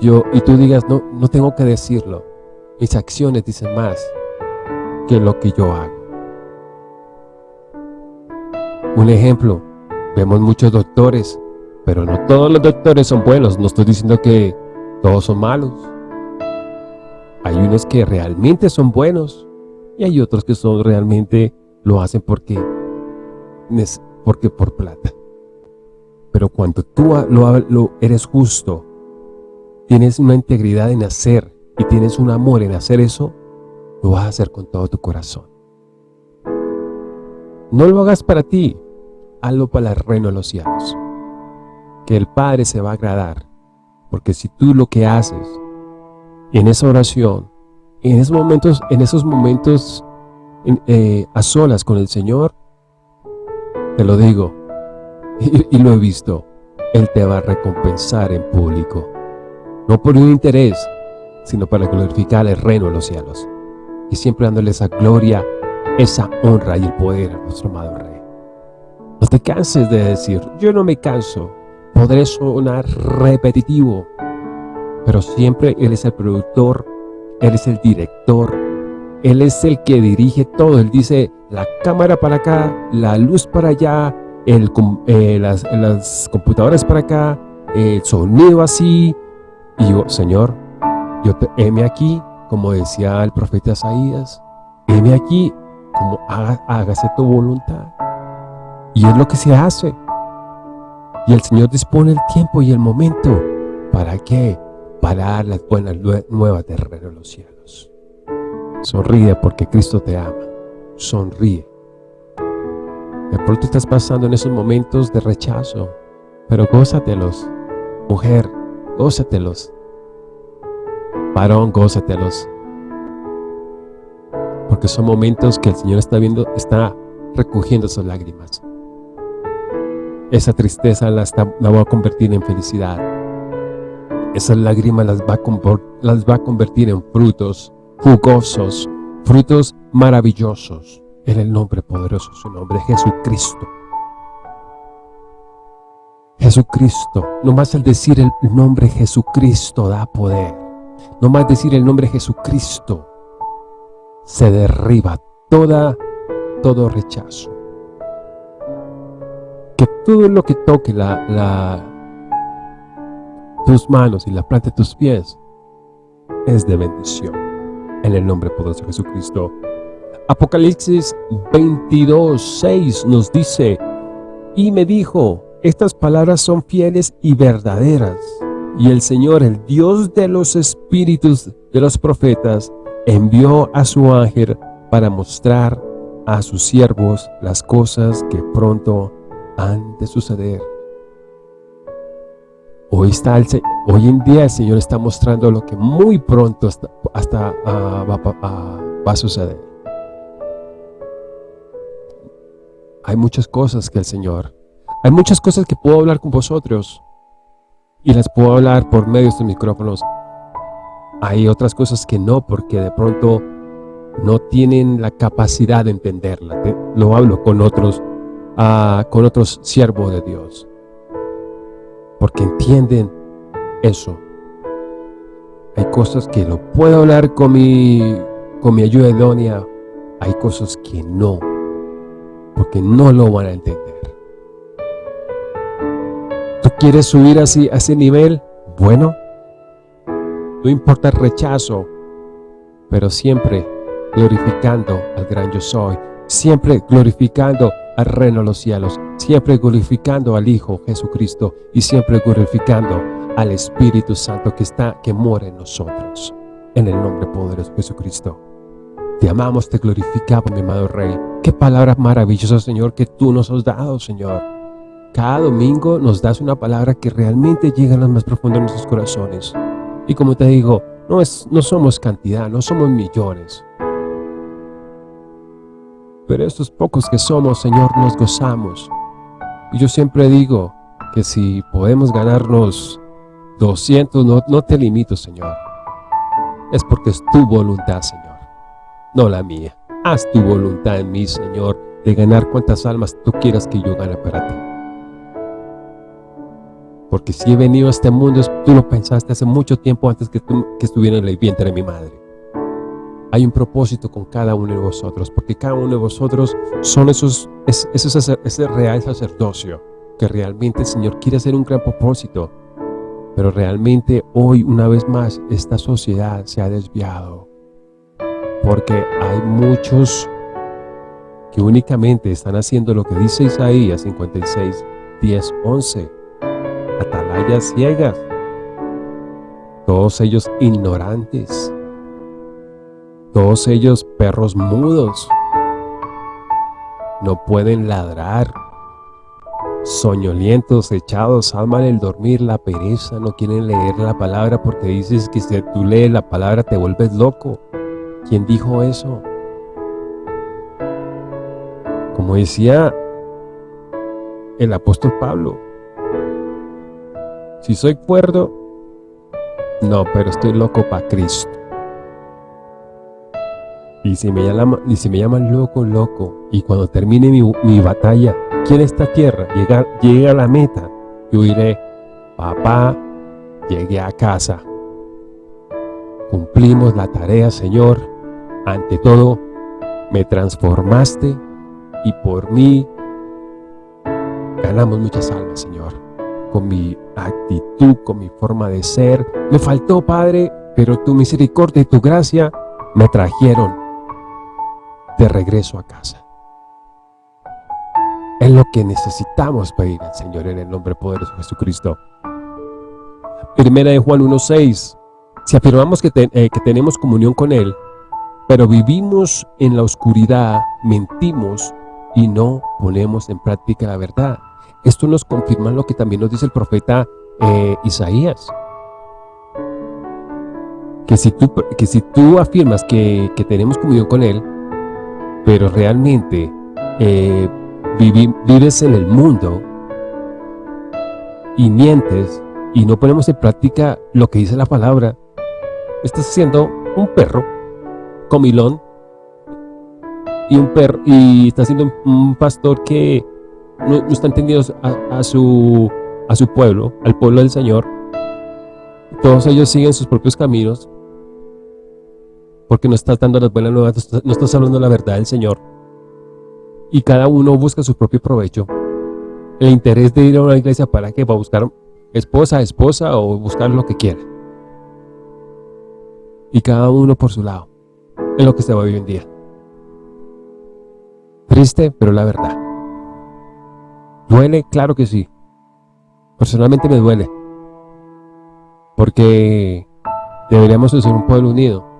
yo, y tú digas, no, no tengo que decirlo. Mis acciones dicen más que lo que yo hago. Un ejemplo, vemos muchos doctores, pero no todos los doctores son buenos. No estoy diciendo que todos son malos. Hay unos que realmente son buenos y hay otros que son realmente lo hacen porque, porque por plata. Pero cuando tú lo, lo eres justo, tienes una integridad en hacer y tienes un amor en hacer eso, lo vas a hacer con todo tu corazón. No lo hagas para ti, hazlo para el reino de los cielos. Que el Padre se va a agradar, porque si tú lo que haces en esa oración, en esos momentos, en esos momentos eh, a solas con el Señor, te lo digo, y lo he visto, Él te va a recompensar en público. No por un interés, sino para glorificar el reino de los cielos, y siempre dándole esa gloria, esa honra y el poder a nuestro amado Rey. No te canses de decir, yo no me canso, podré sonar repetitivo, pero siempre Él es el productor, Él es el director, Él es el que dirige todo, Él dice, la cámara para acá, la luz para allá, eh, las, las computadoras para acá, el sonido así, y yo, Señor, yo te heme aquí, como decía el profeta Isaías, heme aquí, como hágase tu voluntad. Y es lo que se hace. Y el Señor dispone el tiempo y el momento. ¿Para qué? Para dar las buenas nuevas del reino de los cielos. Sonríe porque Cristo te ama. Sonríe. De pronto estás pasando en esos momentos de rechazo, pero gózatelos. Mujer, gózatelos. Varón, gózatelos. Porque son momentos que el Señor está viendo, está recogiendo sus lágrimas. Esa tristeza la, la va a convertir en felicidad. Esas lágrimas las va, a, convertir en frutos jugosos, frutos maravillosos. En el nombre poderoso, su nombre, Jesucristo. Jesucristo. no más el decir el nombre Jesucristo da poder. no más decir el nombre Jesucristo se derriba toda, todo rechazo. Que todo lo que toque la, la, tus manos y la planta de tus pies es de bendición. En el nombre poderoso de Jesucristo. Apocalipsis 22, 6 nos dice, y me dijo, estas palabras son fieles y verdaderas. Y el Señor, el Dios de los espíritus de los profetas, envió a su ángel para mostrar a sus siervos las cosas que pronto han de suceder. Hoy, está el, hoy en día el Señor está mostrando lo que muy pronto hasta, ah, va a suceder. Hay muchas cosas que el Señor hay muchas cosas que puedo hablar con vosotros y las puedo hablar por medio de estos micrófonos. Hay otras cosas que no, porque de pronto no tienen la capacidad de entenderla. Lo hablo con otros ah, con otros siervos de Dios. Porque entienden eso. Hay cosas que lo puedo hablar con mi, con mi ayuda idónea. Hay cosas que no. Porque no lo van a entender. ¿Tú quieres subir así, a ese nivel? Bueno, no importa el rechazo, pero siempre glorificando al gran yo soy, siempre glorificando al reino de los cielos, siempre glorificando al Hijo Jesucristo y siempre glorificando al Espíritu Santo que está, que mora en nosotros, en el nombre poderoso de Jesucristo. Te amamos, te glorificamos, mi amado Rey. Qué palabras maravillosas, Señor, que tú nos has dado, Señor. Cada domingo nos das una palabra que realmente llega a lo más profundo de nuestros corazones. Y como te digo, no, es, no somos cantidad, no somos millones. Pero estos pocos que somos, Señor, nos gozamos. Yo siempre digo que si podemos ganarnos 200, no, te limito, Señor. Es porque es tu voluntad, Señor, no la mía. Haz tu voluntad en mí, Señor, de ganar cuantas almas tú quieras que yo gane para ti. Porque si he venido a este mundo, tú lo pensaste hace mucho tiempo antes que, que estuviera en el vientre de mi madre. Hay un propósito con cada uno de vosotros, porque cada uno de vosotros son esos, es, ese real sacerdocio, que realmente el Señor quiere hacer un gran propósito, pero realmente hoy, una vez más, esta sociedad se ha desviado, porque hay muchos que únicamente están haciendo lo que dice Isaías 56, 10, 11, atalayas ciegas, todos ellos ignorantes, todos ellos perros mudos, no pueden ladrar, soñolientos, echados, aman el dormir, la pereza, no quieren leer la palabra porque dices que si tú lees la palabra te vuelves loco. ¿Quién dijo eso? Como decía el apóstol Pablo, si soy cuerdo, no, pero estoy loco para Cristo. Y si me, llaman, y si me llaman loco, loco, y cuando termine mi, mi batalla en esta tierra, llega, llega a la meta, yo diré, papá, llegué a casa. Cumplimos la tarea, Señor. Ante todo, me transformaste y por mí ganamos muchas almas, Señor con mi actitud, con mi forma de ser. Me faltó, Padre, pero tu misericordia y tu gracia me trajeron de regreso a casa. Es lo que necesitamos pedir al Señor en el nombre poderoso de Jesucristo. Primera de Juan 1.6 Si afirmamos que, eh, que tenemos comunión con Él, pero vivimos en la oscuridad, mentimos y no ponemos en práctica la verdad. Esto nos confirma lo que también nos dice el profeta eh, Isaías. Que si tú, que si tú afirmas que, tenemos comunión con Él, pero realmente eh, vives en el mundo y mientes y no ponemos en práctica lo que dice la palabra, estás siendo un perro comilón y un perro y estás siendo un pastor que no, están tendidos a, su, a su pueblo, al pueblo del Señor. Todos ellos siguen sus propios caminos porque no estás dando las buenas nuevas, no estás hablando la verdad del Señor. Y cada uno busca su propio provecho. El interés de ir a una iglesia para qué? Para buscar esposa, esposa o buscar lo que quiera. Y cada uno por su lado. Es lo que se va hoy en día. Triste, pero la verdad. ¿Duele? Claro que sí. Personalmente me duele. Porque deberíamos ser un pueblo unido.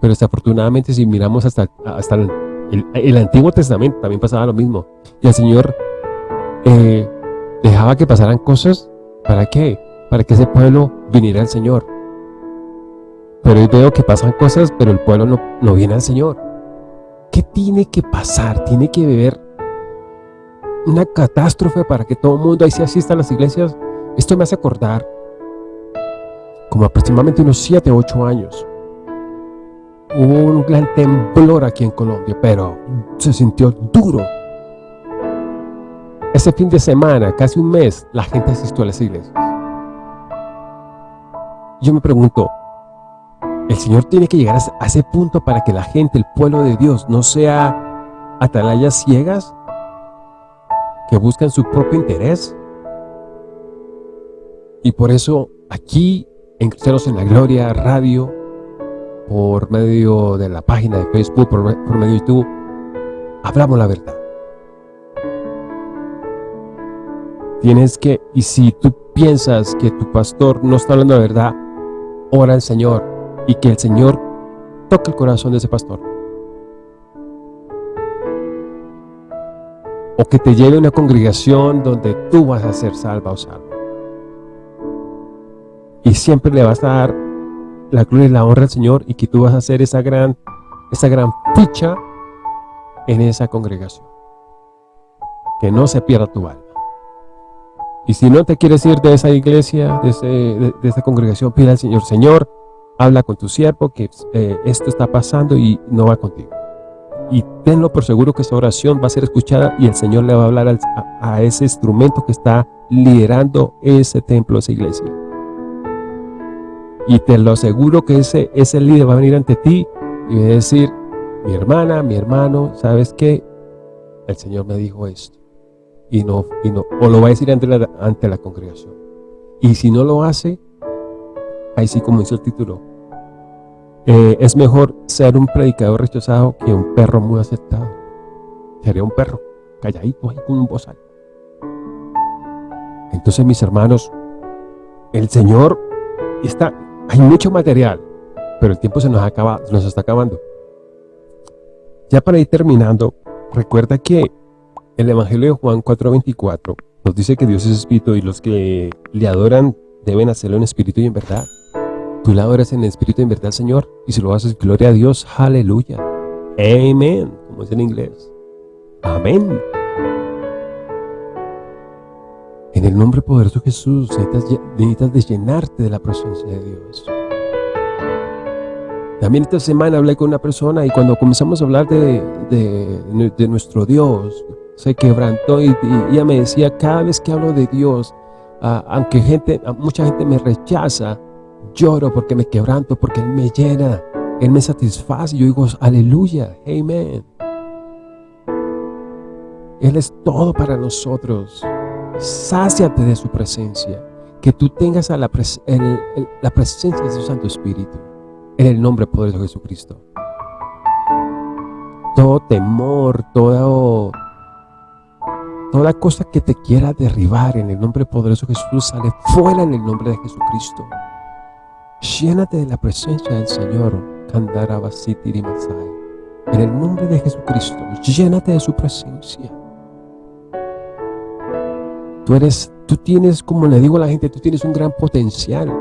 Pero desafortunadamente si miramos hasta, hasta el, Antiguo Testamento también pasaba lo mismo. Y el Señor eh, dejaba que pasaran cosas. ¿Para qué? Para que ese pueblo viniera al Señor. Pero hoy veo que pasan cosas, pero el pueblo no, no viene al Señor. ¿Qué tiene que pasar? Tiene que beber una catástrofe para que todo el mundo ahí se asista a las iglesias. Esto me hace acordar como aproximadamente unos 7 o 8 años. Hubo un gran temblor aquí en Colombia, pero se sintió duro. ese fin de semana, casi un mes, la gente asistió a las iglesias. Yo me pregunto, ¿el Señor tiene que llegar a ese punto para que la gente, el pueblo de Dios, no sea atalayas ciegas que buscan su propio interés? Y por eso aquí en Cristianos en la Gloria Radio, por medio de la página de Facebook, por, medio de YouTube, hablamos la verdad. Tienes que, y si tú piensas que tu pastor no está hablando la verdad, ora al Señor y que el Señor toque el corazón de ese pastor. O que te lleve a una congregación donde tú vas a ser salva o salvo. Y siempre le vas a dar la gloria y la honra al Señor y que tú vas a hacer esa gran, esa gran ficha en esa congregación. Que no se pierda tu alma. Y si no te quieres ir de esa iglesia, de, esa congregación, pide al Señor, Señor, habla con tu siervo que eh, esto está pasando y no va contigo. Y tenlo por seguro que esa oración va a ser escuchada y el Señor le va a hablar a, a, ese instrumento que está liderando ese templo, esa iglesia. Y te lo aseguro que ese, ese líder va a venir ante ti y va a decir, mi hermana, mi hermano, ¿sabes qué? El Señor me dijo esto y no, y no, o lo va a decir ante la, ante la congregación. Y si no lo hace, ahí sí como dice el título, eh, es mejor ser un predicador rechazado que un perro muy aceptado. Sería un perro, calladito ahí con un bozal. Entonces mis hermanos, el Señor está, hay mucho material, pero el tiempo se nos, acaba, nos está acabando. Ya para ir terminando, recuerda que el Evangelio de Juan 4.24 nos dice que Dios es espíritu y los que le adoran deben hacerlo en espíritu y en verdad. Tú le adoras en espíritu y en verdad, Señor, y si lo haces, gloria a Dios, aleluya. Amén, como es en inglés. Amén. En el nombre poderoso de Jesús, necesitas, de llenarte de la presencia de Dios. También esta semana hablé con una persona y cuando comenzamos a hablar de, de nuestro Dios, se quebrantó y, ella me decía, cada vez que hablo de Dios, ah, aunque gente, ah, mucha gente me rechaza, lloro porque me quebranto, porque Él me llena, Él me satisface. Yo digo, aleluya, amén. Él es todo para nosotros. Sáciate de su presencia. Que tú tengas la, presencia de su Santo Espíritu. En el nombre poderoso de Jesucristo. Todo temor, todo Toda cosa que te quiera derribar en el nombre poderoso de Jesús sale fuera en el nombre de Jesucristo. Llénate de la presencia del Señor. En el nombre de Jesucristo, llénate de su presencia. Tú eres, tú tienes, como le digo a la gente, tú tienes un gran potencial.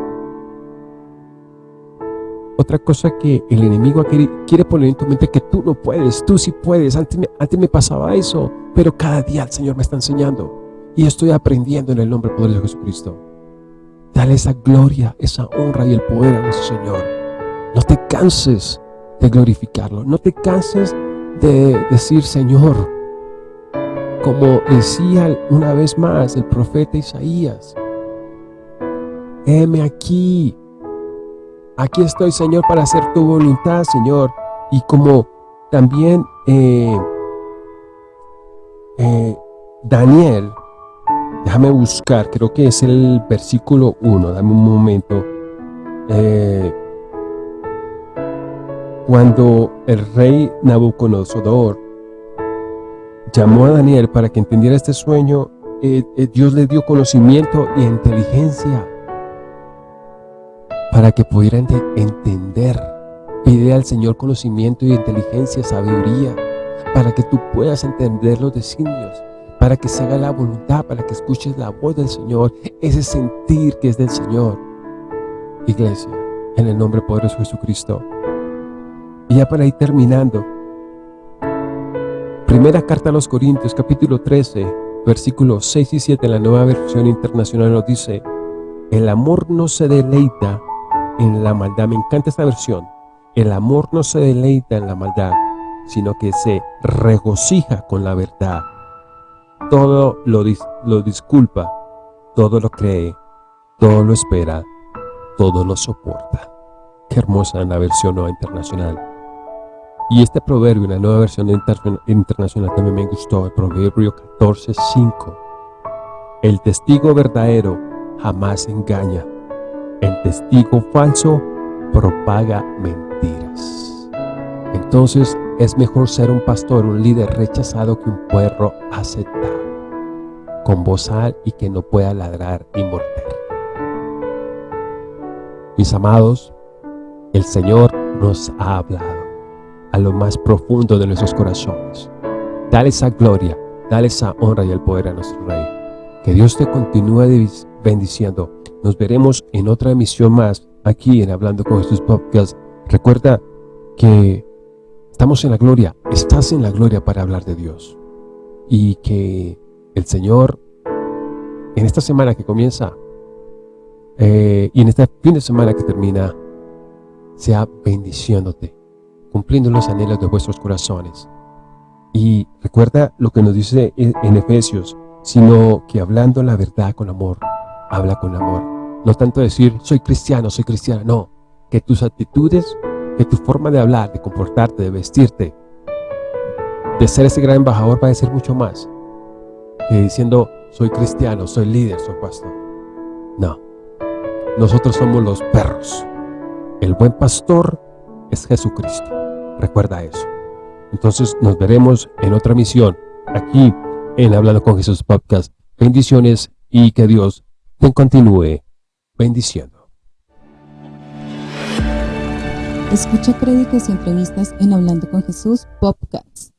Otra cosa que el enemigo quiere, poner en tu mente que tú no puedes, tú sí puedes. Antes me, pasaba eso, pero cada día el Señor me está enseñando. Y estoy aprendiendo en el nombre poderoso de Jesucristo. Dale esa gloria, esa honra y el poder a nuestro Señor. No te canses de glorificarlo. No te canses de decir, Señor, como decía una vez más el profeta Isaías, heme aquí, Aquí estoy, Señor, para hacer tu voluntad, Señor. Y como también eh, eh, Daniel, déjame buscar, creo que es el versículo 1, dame un momento. Eh, cuando el rey Nabucodonosor llamó a Daniel para que entendiera este sueño, Dios le dio conocimiento e inteligencia para que pudieran entender. Pide al Señor conocimiento y inteligencia, sabiduría, para que tú puedas entender los designios, para que se haga la voluntad, para que escuches la voz del Señor, ese sentir que es del Señor. Iglesia, en el nombre poderoso de Jesucristo. Y ya para ir terminando, primera carta a los Corintios, capítulo 13, versículos 6 y 7, la nueva versión internacional nos dice, el amor no se deleita en la maldad. Me encanta esta versión. El amor no se deleita en la maldad, sino que se regocija con la verdad. todo lo, lo disculpa, todo lo cree, todo lo espera, todo lo soporta. Qué hermosa en la versión nueva internacional. Y este proverbio la nueva versión internacional también me gustó, el proverbio 14.5. El testigo verdadero jamás engaña. El testigo falso propaga mentiras. Entonces es mejor ser un pastor, un líder rechazado que un puerro aceptado, con bozal y que no pueda ladrar y morder. Mis amados, el Señor nos ha hablado a lo más profundo de nuestros corazones. Dale esa gloria, dale esa honra y el poder a nuestro Rey. Que Dios te continúe bendiciendo. Nos veremos en otra emisión más aquí en Hablando con Jesús Podcast. Recuerda que estamos en la gloria, estás en la gloria para hablar de Dios. Y que el Señor en esta semana que comienza eh, y en este fin de semana que termina sea bendiciéndote, cumpliendo los anhelos de vuestros corazones. Y recuerda lo que nos dice en Efesios, sino que hablando la verdad con amor, habla con amor. No tanto decir, soy cristiano, soy cristiana, no. Que tus actitudes, que tu forma de hablar, de comportarte, de vestirte, de ser ese gran embajador va a ser mucho más que diciendo, soy cristiano, soy líder, soy pastor. No. Nosotros somos los perros. El buen pastor es Jesucristo. Recuerda eso. Entonces nos veremos en otra misión aquí en Hablando con Jesús Podcast. Bendiciones y que Dios te continúe bendiciendo. Escucha créditos y entrevistas en Hablando con Jesús Podcast.